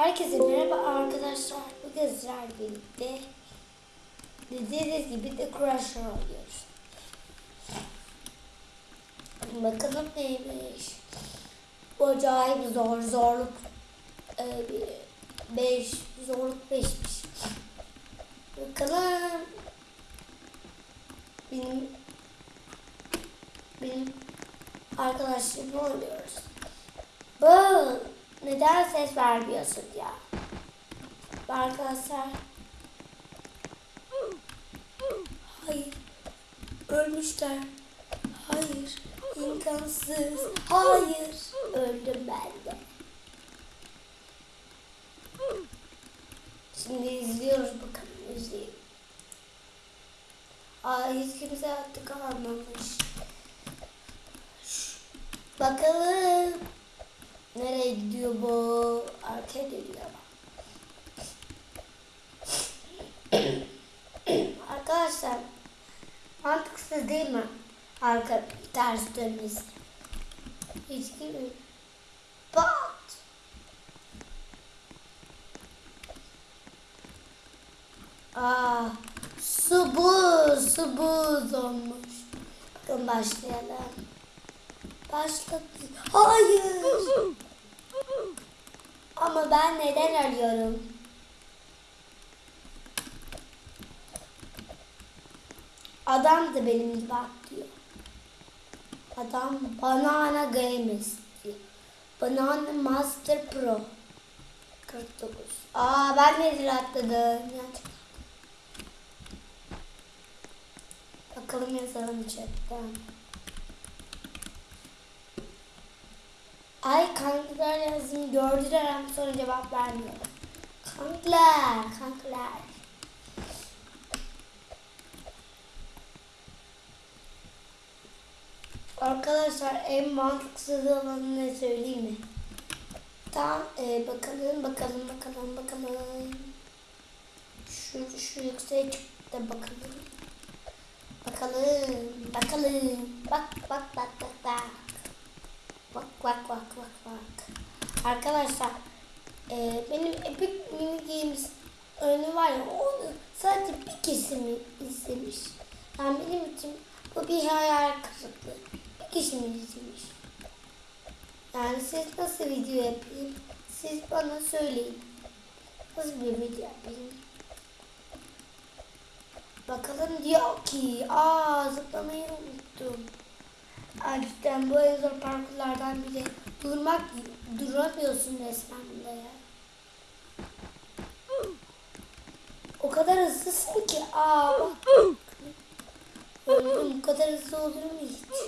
Herkese merhaba arkadaşlar. Bugün sizlerle birlikte dediğiniz gibi de Crusher oynuyoruz. Bakalım neymiş. Bu acayip zor zorluk 5 zorluk 5'miş. Bakalım benim benim arkadaşlarımla oynuyoruz. Bu neden ses vermiyorsun ya? Arkadaşlar. Hayır. Ölmüşler. Hayır. imkansız. Hayır. Öldüm ben de. Şimdi izliyoruz bakalım izleyelim. Aa hiç kimse artık almamış. Bakalım. Nereye gidiyor bu? Arkaya dönüyor Arkadaşlar mantıksız değil mi? Arka ters dönmesi. Hiç gibi. Pat. Aa, su buz, su buz olmuş. Bakın başlayalım. Başladı. Hayır. Ama ben neden arıyorum? Adam da benim gibi atlıyor. Adam Banana Games diyor. Banana Master Pro. 49. Aa ben nedir atladım. Bakalım yazalım chatten. Ay kankalar yazdım gördüler ama sonra cevap vermiyor. Kankalar, kankalar. Arkadaşlar en mantıksız olanı ne söyleyeyim mi? Tamam e, bakalım bakalım bakalım bakalım. Şu, şu yükseğe çıktı bakalım. Bakalım bakalım. Bak bak bak bak bak. Bak bak bak bak bak. Arkadaşlar e, benim Epic Mini Games oyunu var ya onu sadece bir kesim izlemiş. Yani benim için bu bir hayal kırıklığı. Bir kişi mi izlemiş? Yani siz nasıl video yapayım? Siz bana söyleyin. Nasıl bir video yapayım? Bakalım diyor ki, aa zıplamayı unuttum. Gerçekten bu en zor parkurlardan biri. Durmak, duramıyorsun resmen bunda ya. O kadar hızlısın ki. Aa bak. Öldüm. Bu kadar hızlı olur mu hiç?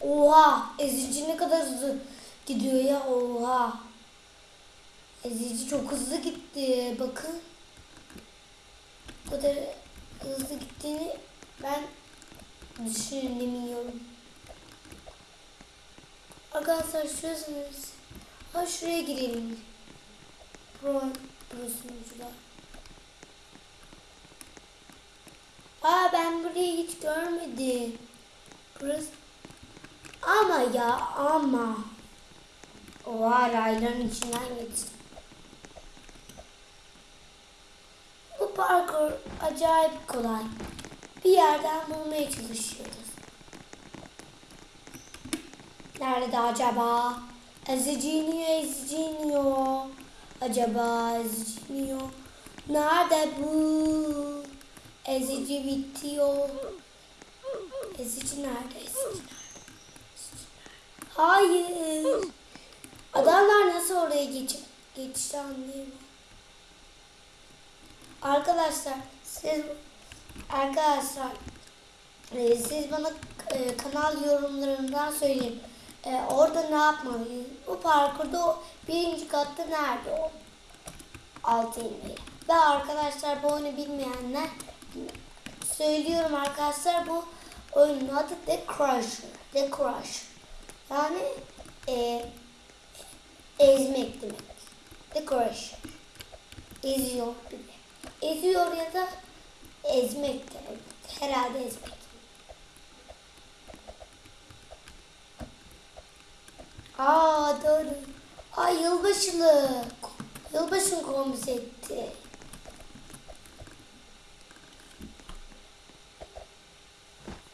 Oha. Ezici ne kadar hızlı gidiyor ya. Oha. Ezici çok hızlı gitti. Bakın. Bu kadar hızlı gittiğini ben düşünemiyorum. Arkadaşlar şurasınız. Ha şuraya girelim. Pro, pro sunucular. Aa ben burayı hiç görmedim. Burası ama ya ama. Oha rayların içinden geçtim. Bu parkur acayip kolay. Bir yerden bulmaya çalışıyoruz. Nerede acaba? Eziciniyor, eziciniyor. Acaba eziciniyor. Nerede bu? Ezici bitiyor. Ezici nerede? Ezici nerede? Hayır. Adamlar nasıl oraya geç geçti anlayamıyorum. Arkadaşlar siz arkadaşlar e, siz bana e, kanal yorumlarından söyleyin. E, orada ne yapmalıyız? Bu parkurda o birinci katta nerede o? Altı inmeyi. Ve arkadaşlar bu oyunu bilmeyenler söylüyorum arkadaşlar bu oyunun adı The Crusher. The Crusher. Yani e, ezmek demek. The Crusher. Eziyor. Eziyor ya da ezmek demek. Herhalde ezmek. Aa doğru. Ay yılbaşılı. Yılbaşın konsepti.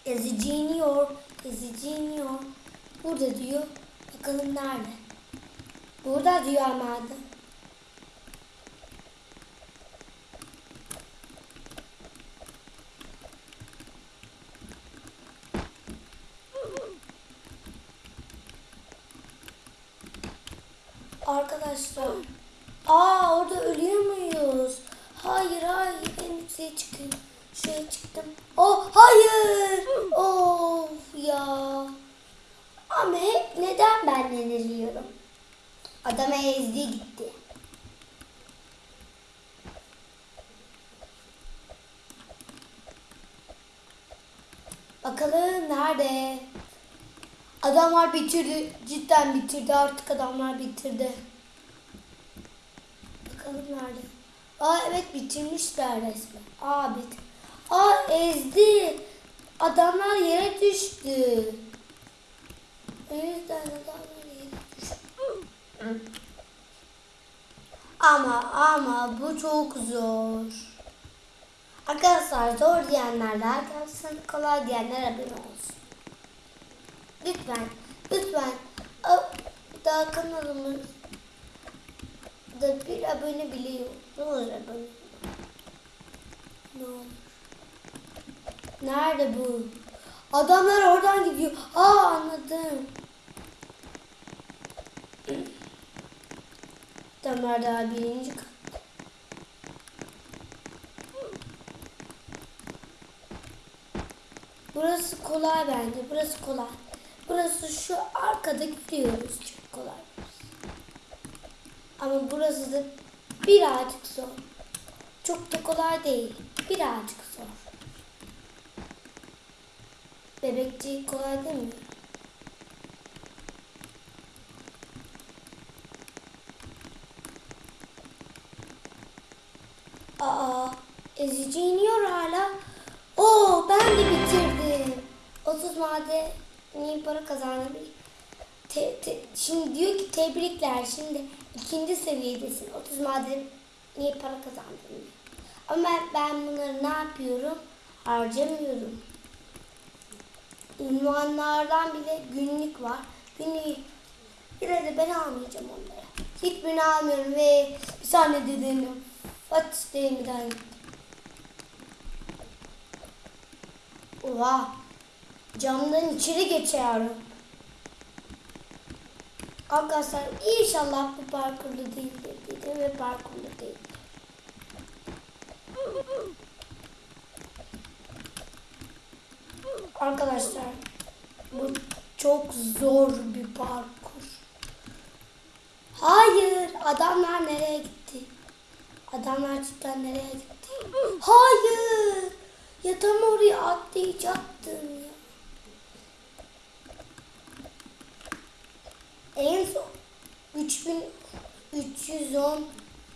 Ezici iniyor. Ezici iniyor. Burada diyor. Bakalım nerede? Burada diyor ama adı. Arkadaşlar. Aa orada ölüyor muyuz? Hayır hayır en yükseğe çıkayım. Şuraya çıktım. Oh hayır. Of ya. Ama hep neden ben yeniliyorum? Adama ezdi gitti. Bakalım nerede? Adamlar bitirdi. Cidden bitirdi. Artık adamlar bitirdi. Bakalım nerede? Aa evet bitirmişler resmen. Aa bit. Aa ezdi. Adamlar yere düştü. Yüzden adamlar yere düştü. Ama ama bu çok zor. Arkadaşlar zor diyenler like yapsın, kolay diyenler abone olsun. Lütfen, lütfen daha kanalımız da bir abone bile yok. Ne olur abone. Ne olur. Nerede bu? Adamlar oradan gidiyor. Aa anladım. Adamlar daha birinci kat. Burası kolay bence. Burası kolay. Burası şu arkada gidiyoruz. Çok kolay. Ama burası da birazcık zor. Çok da kolay değil. Birazcık zor. Bebekçi kolay değil mi? Aa, ezici iniyor hala. Oo, ben de bitirdim. 30 madeni para kazandım. Te, te, şimdi diyor ki tebrikler. Şimdi ikinci seviyedesin. 30 madeni para kazandın. Ama ben, bunları ne yapıyorum? Harcamıyorum. Ünvanlardan bile günlük var. Günlük yine de ben almayacağım onları. Hiçbirini almıyorum ve bir saniye dediğimi Fatih Deyimi'den Oha. Camdan içeri geçiyorum. Arkadaşlar inşallah bu parkurda değildir dedim ve parkurda değil. Arkadaşlar bu çok zor bir parkur. Hayır adamlar nereye gitti? Adamlar cidden nereye gitti? Hayır. Ya tam oraya atlayacaktım ya. En son 3310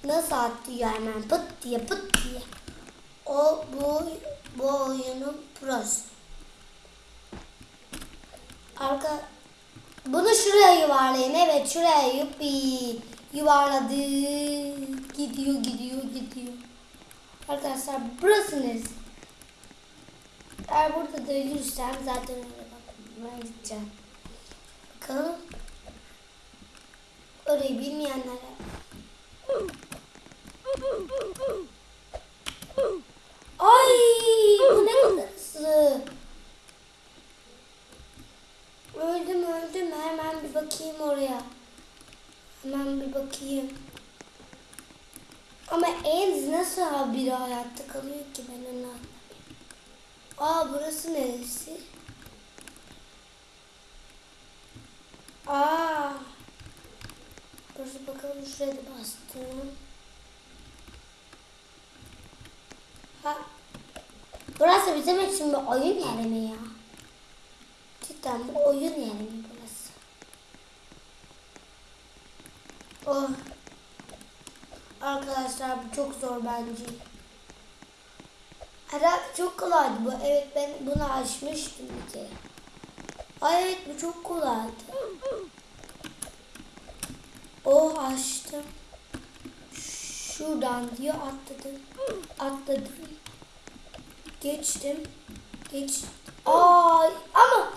nasıl atlıyor hemen pıt diye pıt diye. O bu bu oyunun prosu. Arka bunu şuraya yuvarlayın. Evet şuraya yuppi yuvarladı. Gidiyor gidiyor gidiyor. Arkadaşlar burası neresi? Eğer burada da ölürsem zaten öyle bak. Ben gideceğim. Bakalım. Orayı bilmeyenlere. Ay bu ne kadar hızlı. Öldüm öldüm. Hemen bir bakayım oraya. Hemen bir bakayım. Ama Enz nasıl biri hayatta kalıyor ki ben onu anlamıyorum. Aa burası neresi? Aa. Burası bakalım şuraya da bastım. Ha. Burası bizim için bir oyun yeri mi ya? Cidden bu oyun yeri mi burası? Oh. Arkadaşlar bu çok zor bence. Herhalde çok kolaydı bu. Evet ben bunu aşmıştım bir kere. Ay evet bu çok kolaydı. Oh açtım. Şuradan diyor atladım. Atladım. Geçtim. Geç. Ay ama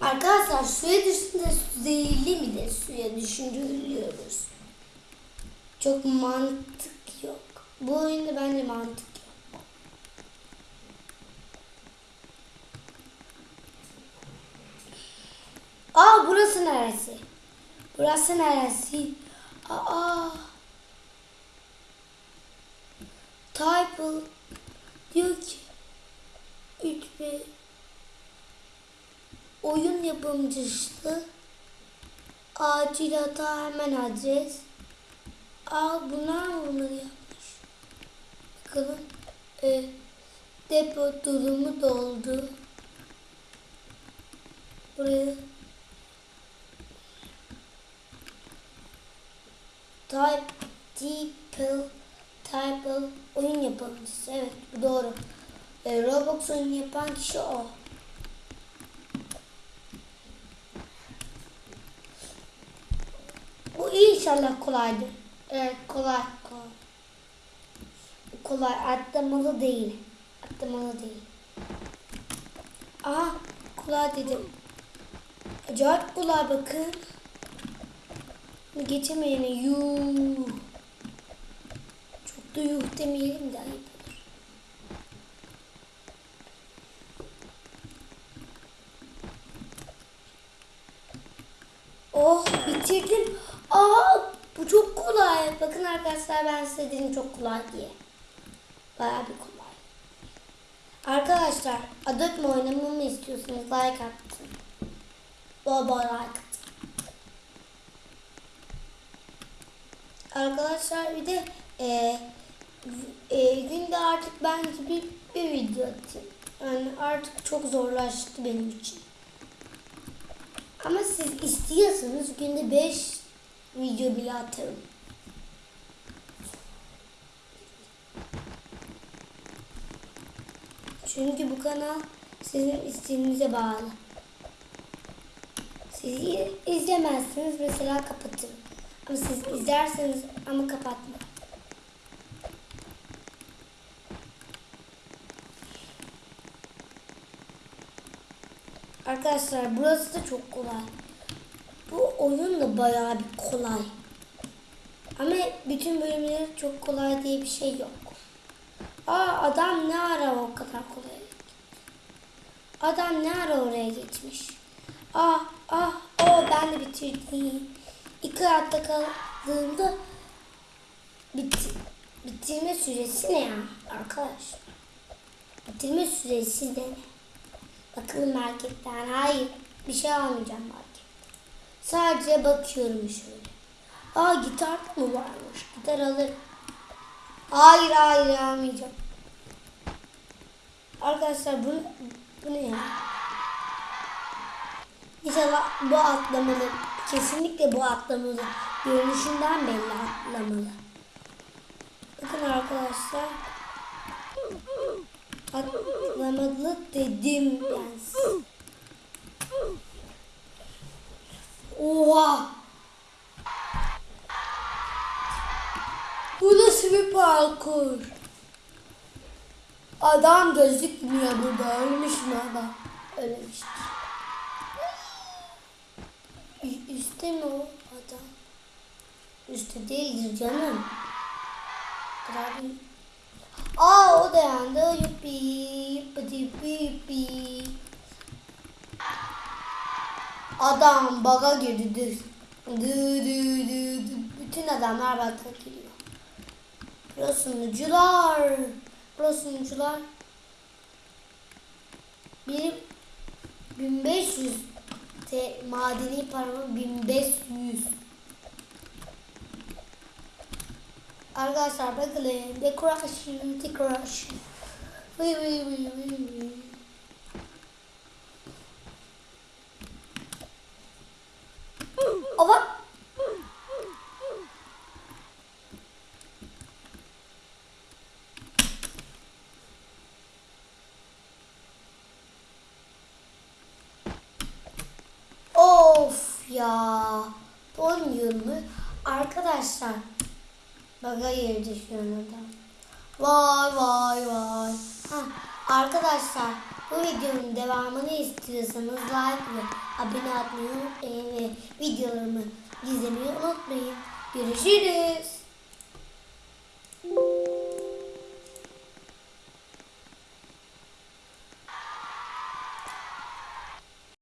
arkadaşlar suya düşünce zehirli mi de suya düşündürülüyoruz. Çok mantık yok. Bu oyunda bence mantık yok. Aa burası neresi? Burası neresi? Aa. Type diyor ki Lütfi oyun yapımcısı acil hata hemen adres. Aa bunlar mı bunları yapmış? Bakalım. E, depo durumu doldu. Buraya Type Type Type oyun yapımcısı. Evet bu doğru. E, Roblox oyunu yapan kişi o. Bu inşallah kolaydır. Evet kolay kolay. Kolay atlamalı değil. Atlamalı değil. Aha kolay dedim. Acayip kolay bakın. Geçemeyene yuh. Çok da yuh demeyelim de ayıp olur. Oh bitirdim. Aa bu çok kolay. Bakın arkadaşlar ben size dedim çok kolay diye. Bayağı bir kolay. Arkadaşlar mi oynamamı istiyorsanız like atın. Bol like atın. Arkadaşlar bir de e, e, günde artık bence bir, bir video atayım. Yani artık çok zorlaştı benim için. Ama siz istiyorsanız günde 5 video bile atarım. Çünkü bu kanal sizin isteğinize bağlı. Siz izlemezsiniz mesela kapatırım. Ama siz izlerseniz ama kapatma. Arkadaşlar burası da çok kolay. Bu oyun da bayağı bir kolay. Ama bütün bölümleri çok kolay diye bir şey yok. Aa adam ne ara o kadar kolay. Adam ne ara oraya geçmiş. Ah ah o ben de bitirdim. İki hayatta kaldığımda bitti, bitirme süresi ne ya arkadaş? Bitirme süresi de ne? Bakalım marketten. Hayır bir şey almayacağım market. Sadece bakıyorum şöyle. Aa gitar mı varmış? Gitar alır. Hayır hayır almayacağım. Arkadaşlar bu, bu ne ya? İnşallah bu atlamalı. Kesinlikle bu atlamalı. Görünüşünden belli atlamalı. Bakın arkadaşlar. Atlamalı dedim ben size. Oha! Bu nasıl bir parkur? Adam gözükmüyor burada. Ölmüş mü adam? Ölmüştür. Üstte mi o adam? Üstte değildir canım. Değil. Aa o da yandı. Yuppi yuppi yuppi yuppi. Adam baga girdi. Dı dı dı. dı. Bütün adamlar baga giriyor. Pro sunucular. Pro sunucular. Benim 1500 te, madeni paramı 1500. Arkadaşlar bakın dekorasyon dekorasyon. Vıy vıy vıy vıy vıy. Ava. Of ya. Olmuyor videomu. Arkadaşlar bak hayır düşüyor orada. Vay vay vay. Ha, arkadaşlar bu videonun devamını istiyorsanız like ve abone olmayı unutmayın ve videolarımı izlemeyi unutmayın. Görüşürüz.